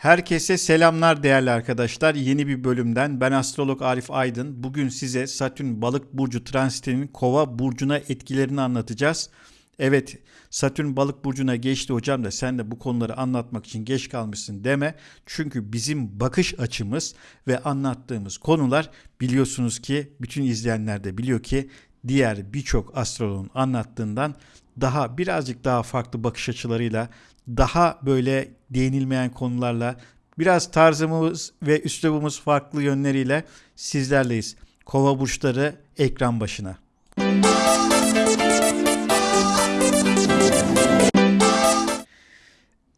Herkese selamlar değerli arkadaşlar. Yeni bir bölümden ben astrolog Arif Aydın. Bugün size Satürn balık burcu transitinin kova burcuna etkilerini anlatacağız. Evet Satürn balık burcuna geçti hocam da sen de bu konuları anlatmak için geç kalmışsın deme. Çünkü bizim bakış açımız ve anlattığımız konular biliyorsunuz ki bütün izleyenler de biliyor ki diğer birçok astrologun anlattığından daha birazcık daha farklı bakış açılarıyla daha böyle değinilmeyen konularla biraz tarzımız ve üslubumuz farklı yönleriyle sizlerleyiz. Kova burçları ekran başına.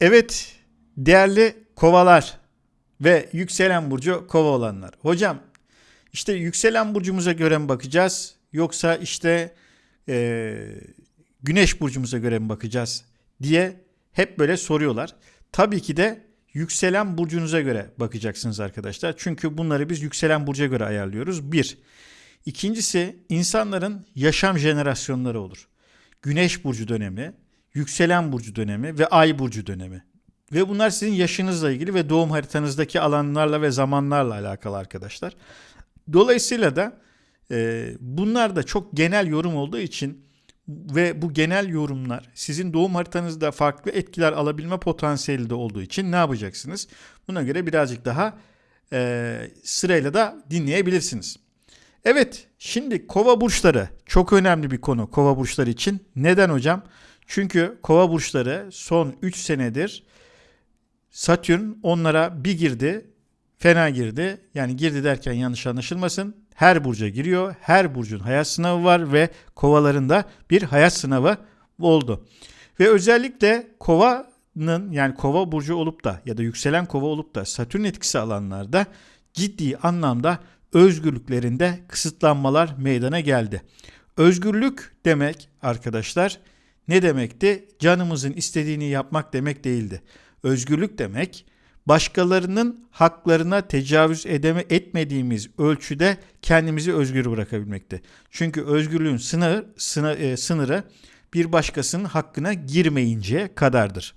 Evet değerli kovalar ve yükselen burcu kova olanlar. Hocam işte yükselen burcumuza göre mi bakacağız yoksa işte e, güneş burcumuza göre mi bakacağız diye hep böyle soruyorlar. Tabii ki de yükselen burcunuza göre bakacaksınız arkadaşlar. Çünkü bunları biz yükselen burca göre ayarlıyoruz. Bir. İkincisi insanların yaşam jenerasyonları olur. Güneş burcu dönemi, yükselen burcu dönemi ve ay burcu dönemi. Ve bunlar sizin yaşınızla ilgili ve doğum haritanızdaki alanlarla ve zamanlarla alakalı arkadaşlar. Dolayısıyla da e, bunlar da çok genel yorum olduğu için ve bu genel yorumlar sizin doğum haritanızda farklı etkiler alabilme potansiyeli de olduğu için ne yapacaksınız? Buna göre birazcık daha e, sırayla da dinleyebilirsiniz. Evet şimdi kova burçları çok önemli bir konu kova burçları için. Neden hocam? Çünkü kova burçları son 3 senedir Satürn onlara bir girdi fena girdi. Yani girdi derken yanlış anlaşılmasın her burca giriyor. Her burcun hayat sınavı var ve kovalarında bir hayat sınavı oldu. Ve özellikle kovanın yani kova burcu olup da ya da yükselen kova olup da satürn etkisi alanlarda ciddi anlamda özgürlüklerinde kısıtlanmalar meydana geldi. Özgürlük demek arkadaşlar ne demekti? Canımızın istediğini yapmak demek değildi. Özgürlük demek başkalarının haklarına tecavüz edeme, etmediğimiz ölçüde kendimizi özgür bırakabilmekte. Çünkü özgürlüğün sınır, sınır, e, sınırı bir başkasının hakkına girmeyince kadardır.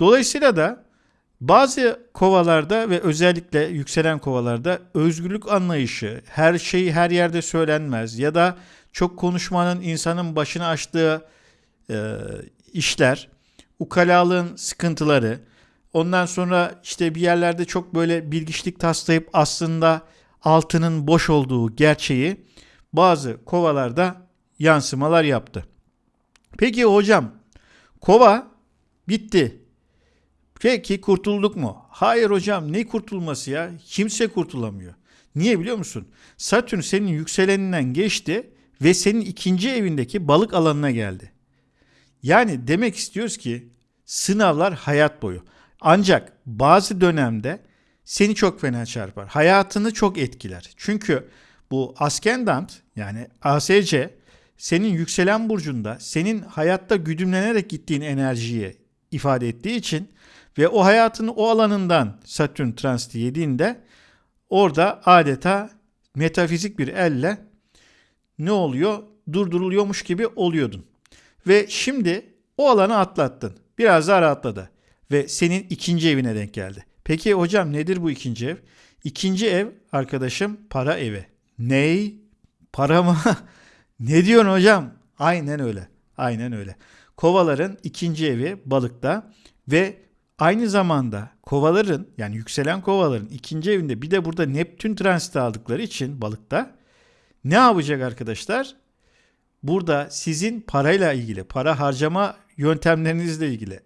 Dolayısıyla da bazı kovalarda ve özellikle yükselen kovalarda özgürlük anlayışı her şeyi her yerde söylenmez ya da çok konuşmanın insanın başına açtığı e, işler, ukalalığın sıkıntıları, Ondan sonra işte bir yerlerde çok böyle bilgiçlik taslayıp aslında altının boş olduğu gerçeği bazı kovalarda yansımalar yaptı. Peki hocam kova bitti. Peki kurtulduk mu? Hayır hocam ne kurtulması ya? Kimse kurtulamıyor. Niye biliyor musun? Satürn senin yükseleninden geçti ve senin ikinci evindeki balık alanına geldi. Yani demek istiyoruz ki sınavlar hayat boyu. Ancak bazı dönemde seni çok fena çarpar. Hayatını çok etkiler. Çünkü bu askendant yani ASC senin yükselen burcunda senin hayatta güdümlenerek gittiğin enerjiyi ifade ettiği için ve o hayatını o alanından Satürn transiti yediğinde orada adeta metafizik bir elle ne oluyor? Durduruluyormuş gibi oluyordun. Ve şimdi o alanı atlattın. Biraz daha rahatladı ve senin ikinci evine denk geldi. Peki hocam nedir bu ikinci ev? İkinci ev arkadaşım para evi. Ney? Para mı? ne diyorsun hocam? Aynen öyle. Aynen öyle. Kovaların ikinci evi balıkta ve aynı zamanda kovaların yani yükselen kovaların ikinci evinde bir de burada Neptün transiti aldıkları için balıkta ne yapacak arkadaşlar? Burada sizin parayla ilgili, para harcama yöntemlerinizle ilgili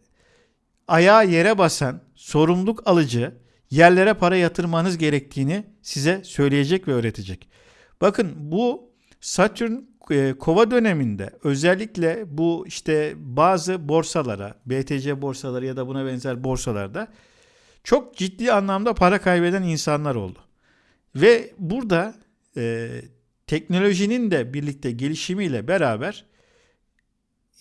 ayağa yere basan, sorumluluk alıcı, yerlere para yatırmanız gerektiğini size söyleyecek ve öğretecek. Bakın bu Satürn e, kova döneminde özellikle bu işte bazı borsalara, BTC borsaları ya da buna benzer borsalarda çok ciddi anlamda para kaybeden insanlar oldu. Ve burada e, teknolojinin de birlikte gelişimiyle beraber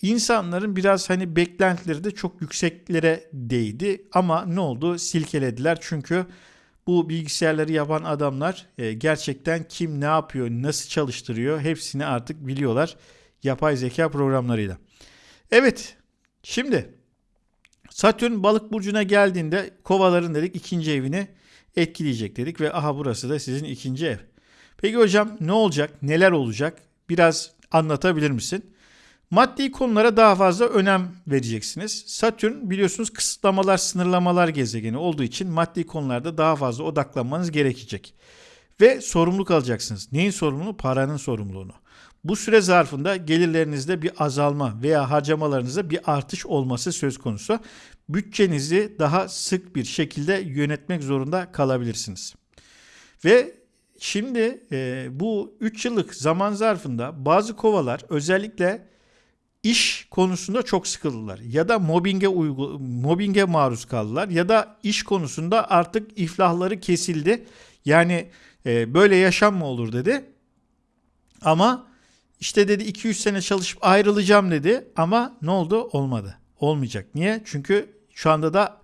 İnsanların biraz hani beklentileri de çok yükseklere değdi ama ne oldu? Silkelediler çünkü bu bilgisayarları yapan adamlar e, gerçekten kim ne yapıyor, nasıl çalıştırıyor hepsini artık biliyorlar yapay zeka programlarıyla. Evet, şimdi Satürn balık burcuna geldiğinde kovaların dedik ikinci evini etkileyecek dedik ve aha burası da sizin ikinci ev. Peki hocam ne olacak? Neler olacak? Biraz anlatabilir misin? Maddi konulara daha fazla önem vereceksiniz. Satürn biliyorsunuz kısıtlamalar, sınırlamalar gezegeni olduğu için maddi konularda daha fazla odaklanmanız gerekecek. Ve sorumluluk alacaksınız. Neyin sorumluluğu? Paranın sorumluluğunu. Bu süre zarfında gelirlerinizde bir azalma veya harcamalarınızda bir artış olması söz konusu. Bütçenizi daha sık bir şekilde yönetmek zorunda kalabilirsiniz. Ve şimdi e, bu 3 yıllık zaman zarfında bazı kovalar özellikle iş konusunda çok sıkıldılar ya da mobbinge uygu, mobbinge maruz kaldılar ya da iş konusunda artık iflahları kesildi. Yani e, böyle yaşam mı olur dedi. Ama işte dedi 200 sene çalışıp ayrılacağım dedi ama ne oldu? Olmadı. Olmayacak. Niye? Çünkü şu anda da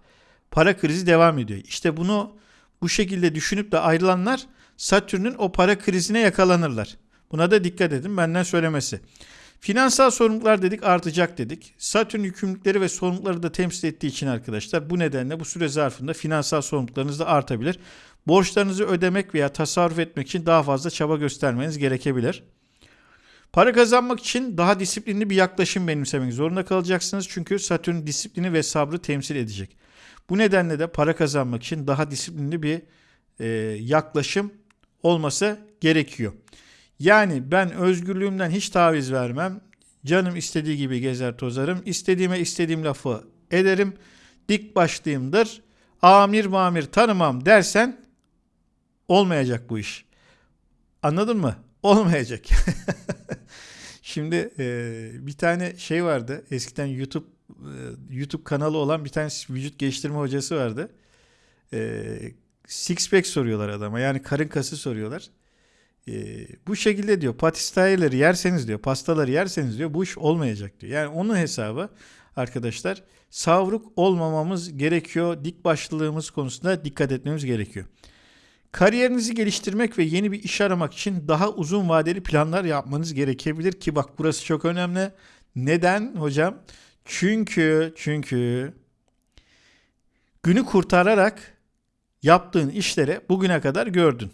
para krizi devam ediyor. İşte bunu bu şekilde düşünüp de ayrılanlar Satürn'ün o para krizine yakalanırlar. Buna da dikkat edin benden söylemesi. Finansal sorumluluklar dedik artacak dedik. Satürn yükümlülükleri ve sorumlulukları da temsil ettiği için arkadaşlar bu nedenle bu süre zarfında finansal sorumluluklarınız da artabilir. Borçlarınızı ödemek veya tasarruf etmek için daha fazla çaba göstermeniz gerekebilir. Para kazanmak için daha disiplinli bir yaklaşım benimsemek zorunda kalacaksınız. Çünkü Satürn disiplini ve sabrı temsil edecek. Bu nedenle de para kazanmak için daha disiplinli bir e, yaklaşım olması gerekiyor. Yani ben özgürlüğümden hiç taviz vermem. Canım istediği gibi gezer tozarım. İstediğime istediğim lafı ederim. Dik başlıyımdır. Amir mamir tanımam dersen olmayacak bu iş. Anladın mı? Olmayacak. Şimdi e, bir tane şey vardı. Eskiden YouTube e, YouTube kanalı olan bir tane vücut geliştirme hocası vardı. E, six pack soruyorlar adama. Yani karın kası soruyorlar. E, bu şekilde diyor patistayeleri yerseniz diyor pastaları yerseniz diyor bu iş olmayacak diyor. Yani onun hesabı arkadaşlar savruk olmamamız gerekiyor. Dik başlılığımız konusunda dikkat etmemiz gerekiyor. Kariyerinizi geliştirmek ve yeni bir iş aramak için daha uzun vadeli planlar yapmanız gerekebilir ki bak burası çok önemli. Neden hocam? Çünkü çünkü günü kurtararak yaptığın işlere bugüne kadar gördün.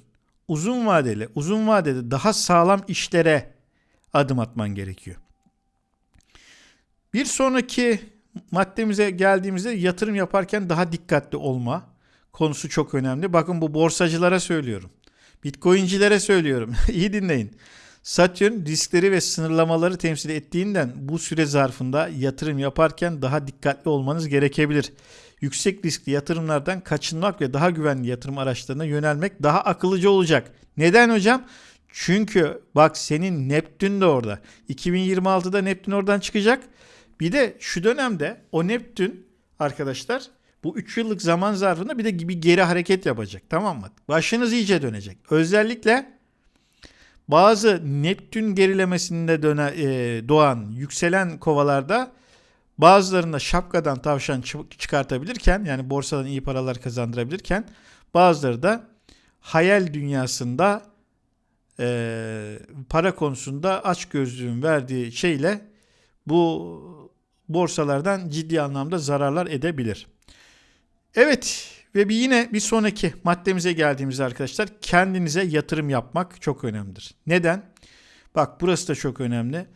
Uzun vadeli, uzun vadede daha sağlam işlere adım atman gerekiyor. Bir sonraki maddemize geldiğimizde yatırım yaparken daha dikkatli olma konusu çok önemli. Bakın bu borsacılara söylüyorum. Bitcoin'cilere söylüyorum. İyi dinleyin. Satürn riskleri ve sınırlamaları temsil ettiğinden bu süre zarfında yatırım yaparken daha dikkatli olmanız gerekebilir. Yüksek riskli yatırımlardan kaçınmak ve daha güvenli yatırım araçlarına yönelmek daha akıllıca olacak. Neden hocam? Çünkü bak senin Neptün de orada. 2026'da Neptün oradan çıkacak. Bir de şu dönemde o Neptün arkadaşlar bu 3 yıllık zaman zarfında bir de bir geri hareket yapacak. Tamam mı? Başınız iyice dönecek. Özellikle bazı Neptün gerilemesinde döne, e, doğan yükselen kovalarda bazılarında şapkadan tavşan çıkartabilirken yani borsadan iyi paralar kazandırabilirken bazıları da hayal dünyasında e, para konusunda aç gözlüğün verdiği şeyle bu borsalardan ciddi anlamda zararlar edebilir. Evet ve bir yine bir sonraki maddemize geldiğimizde arkadaşlar kendinize yatırım yapmak çok önemlidir. Neden? Bak burası da çok önemli.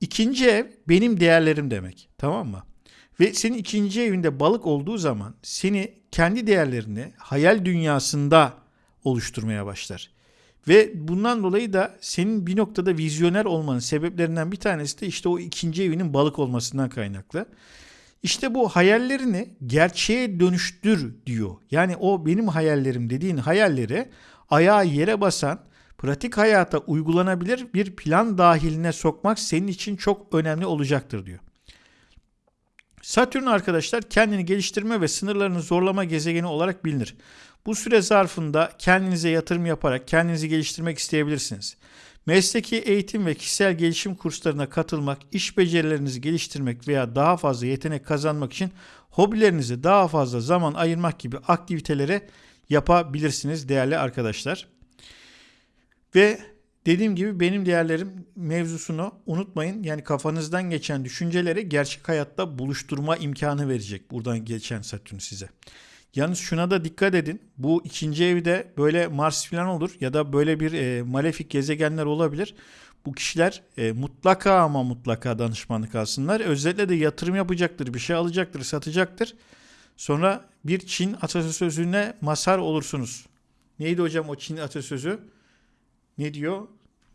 İkinci ev benim değerlerim demek. Tamam mı? Ve senin ikinci evinde balık olduğu zaman seni kendi değerlerini hayal dünyasında oluşturmaya başlar. Ve bundan dolayı da senin bir noktada vizyoner olmanın sebeplerinden bir tanesi de işte o ikinci evinin balık olmasından kaynaklı. İşte bu hayallerini gerçeğe dönüştür diyor. Yani o benim hayallerim dediğin hayalleri ayağı yere basan, pratik hayata uygulanabilir bir plan dahiline sokmak senin için çok önemli olacaktır diyor. Satürn arkadaşlar kendini geliştirme ve sınırlarını zorlama gezegeni olarak bilinir. Bu süre zarfında kendinize yatırım yaparak kendinizi geliştirmek isteyebilirsiniz. Mesleki eğitim ve kişisel gelişim kurslarına katılmak, iş becerilerinizi geliştirmek veya daha fazla yetenek kazanmak için hobilerinize daha fazla zaman ayırmak gibi aktivitelere yapabilirsiniz değerli arkadaşlar. Ve dediğim gibi benim değerlerim mevzusunu unutmayın. Yani kafanızdan geçen düşünceleri gerçek hayatta buluşturma imkanı verecek buradan geçen Satürn size. Yalnız şuna da dikkat edin. Bu ikinci evde böyle Mars falan olur ya da böyle bir e, malefik gezegenler olabilir. Bu kişiler e, mutlaka ama mutlaka danışmanlık alsınlar. Özellikle de yatırım yapacaktır, bir şey alacaktır, satacaktır. Sonra bir Çin atasözüne mazhar olursunuz. Neydi hocam o Çin atasözü? Ne diyor?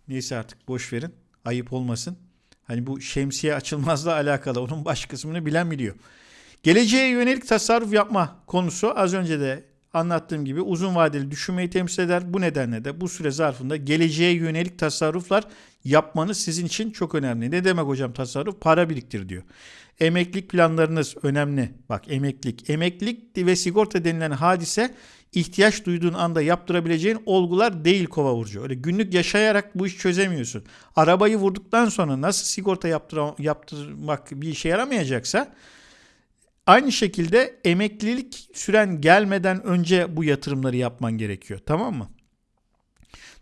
Neyse artık boş verin. Ayıp olmasın. Hani bu şemsiye açılmazla alakalı. Onun baş kısmını bilen biliyor. Geleceğe yönelik tasarruf yapma konusu az önce de anlattığım gibi uzun vadeli düşünmeyi temsil eder. Bu nedenle de bu süre zarfında geleceğe yönelik tasarruflar yapmanız sizin için çok önemli. Ne demek hocam tasarruf? Para biriktir diyor. Emeklilik planlarınız önemli. Bak emeklilik. Emeklilik ve sigorta denilen hadise ihtiyaç duyduğun anda yaptırabileceğin olgular değil kova burcu. Öyle günlük yaşayarak bu iş çözemiyorsun. Arabayı vurduktan sonra nasıl sigorta yaptırmak bir işe yaramayacaksa Aynı şekilde emeklilik süren gelmeden önce bu yatırımları yapman gerekiyor. Tamam mı?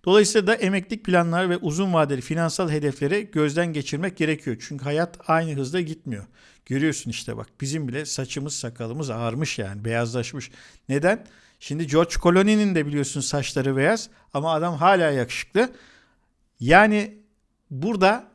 Dolayısıyla da emeklilik planları ve uzun vadeli finansal hedefleri gözden geçirmek gerekiyor. Çünkü hayat aynı hızda gitmiyor. Görüyorsun işte bak bizim bile saçımız sakalımız ağarmış yani beyazlaşmış. Neden? Şimdi George Clooney'nin de biliyorsun saçları beyaz ama adam hala yakışıklı. Yani burada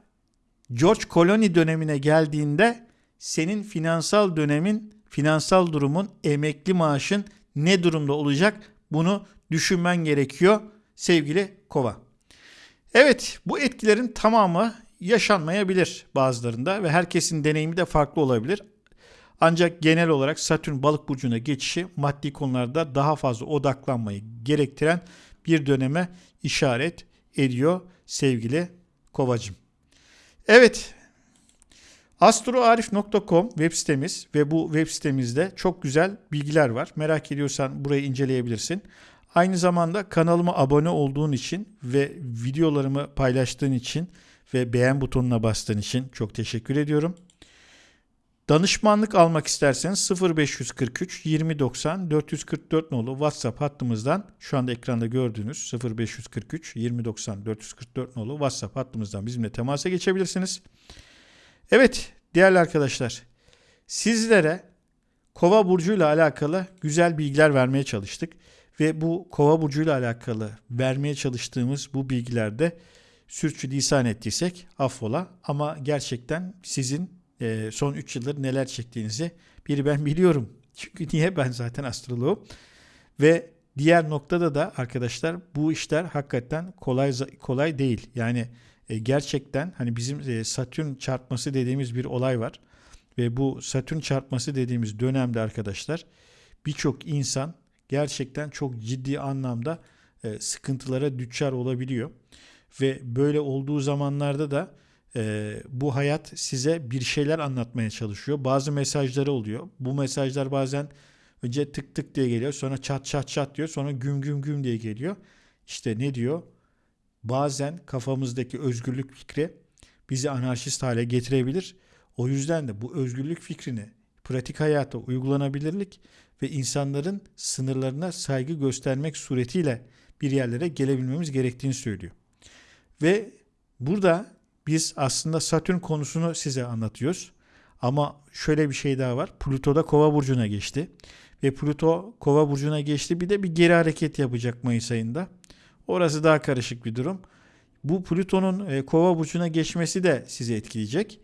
George Clooney dönemine geldiğinde senin finansal dönemin, finansal durumun, emekli maaşın ne durumda olacak bunu düşünmen gerekiyor sevgili kova. Evet bu etkilerin tamamı yaşanmayabilir bazılarında ve herkesin deneyimi de farklı olabilir. Ancak genel olarak Satürn balık burcuna geçişi maddi konularda daha fazla odaklanmayı gerektiren bir döneme işaret ediyor sevgili kovacım. Evet Astroarif.com web sitemiz ve bu web sitemizde çok güzel bilgiler var. Merak ediyorsan burayı inceleyebilirsin. Aynı zamanda kanalıma abone olduğun için ve videolarımı paylaştığın için ve beğen butonuna bastığın için çok teşekkür ediyorum. Danışmanlık almak isterseniz 0543 2090 444 nolu WhatsApp hattımızdan şu anda ekranda gördüğünüz 0543 2090 444 nolu WhatsApp hattımızdan bizimle temasa geçebilirsiniz. Evet değerli arkadaşlar sizlere kova burcuyla alakalı güzel bilgiler vermeye çalıştık. Ve bu kova burcuyla alakalı vermeye çalıştığımız bu bilgilerde sürçülisan ettiysek affola. Ama gerçekten sizin e, son 3 yıldır neler çektiğinizi bir ben biliyorum. Çünkü niye ben zaten astroloğum. Ve diğer noktada da arkadaşlar bu işler hakikaten kolay kolay değil. Yani e, gerçekten hani bizim e, Satürn çarpması dediğimiz bir olay var. Ve bu Satürn çarpması dediğimiz dönemde arkadaşlar birçok insan gerçekten çok ciddi anlamda e, sıkıntılara düçar olabiliyor. Ve böyle olduğu zamanlarda da e, bu hayat size bir şeyler anlatmaya çalışıyor. Bazı mesajları oluyor. Bu mesajlar bazen önce tık tık diye geliyor. Sonra çat çat çat diyor. Sonra güm güm güm diye geliyor. İşte ne diyor? Bazen kafamızdaki özgürlük fikri bizi anarşist hale getirebilir. O yüzden de bu özgürlük fikrini pratik hayata uygulanabilirlik ve insanların sınırlarına saygı göstermek suretiyle bir yerlere gelebilmemiz gerektiğini söylüyor. Ve burada biz aslında Satürn konusunu size anlatıyoruz. Ama şöyle bir şey daha var. Plüto da Kova burcuna geçti ve Plüto Kova burcuna geçti. Bir de bir geri hareket yapacak Mayıs ayında. Orası daha karışık bir durum. Bu Plüton'un e, kova burcuna geçmesi de sizi etkileyecek.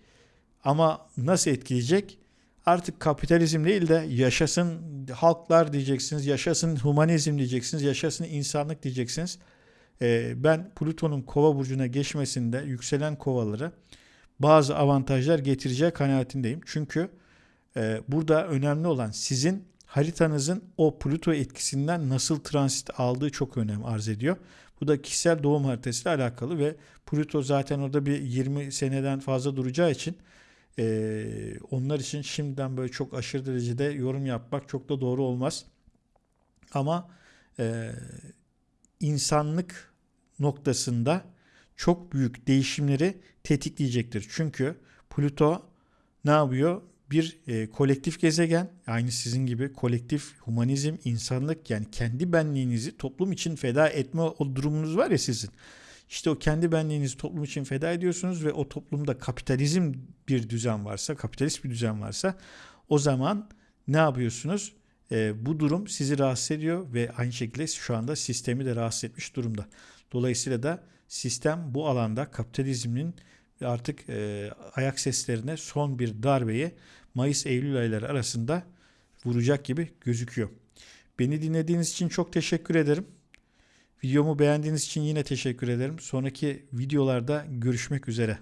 Ama nasıl etkileyecek? Artık kapitalizm değil de yaşasın halklar diyeceksiniz, yaşasın humanizm diyeceksiniz, yaşasın insanlık diyeceksiniz. E, ben Plüton'un kova burcuna geçmesinde yükselen kovaları bazı avantajlar getireceği kanaatindeyim. Çünkü e, burada önemli olan sizin haritanızın o Plüto etkisinden nasıl transit aldığı çok önem arz ediyor. Bu da kişisel doğum haritasıyla alakalı ve Plüto zaten orada bir 20 seneden fazla duracağı için e, onlar için şimdiden böyle çok aşırı derecede yorum yapmak çok da doğru olmaz. Ama e, insanlık noktasında çok büyük değişimleri tetikleyecektir. Çünkü Plüto ne yapıyor? Bir e, kolektif gezegen, aynı sizin gibi kolektif humanizm, insanlık yani kendi benliğinizi toplum için feda etme o durumunuz var ya sizin. İşte o kendi benliğinizi toplum için feda ediyorsunuz ve o toplumda kapitalizm bir düzen varsa, kapitalist bir düzen varsa o zaman ne yapıyorsunuz? Ee, bu durum sizi rahatsız ediyor ve aynı şekilde şu anda sistemi de rahatsız etmiş durumda. Dolayısıyla da sistem bu alanda kapitalizmin artık e, ayak seslerine son bir darbeyi Mayıs-Eylül ayları arasında vuracak gibi gözüküyor. Beni dinlediğiniz için çok teşekkür ederim. Videomu beğendiğiniz için yine teşekkür ederim. Sonraki videolarda görüşmek üzere.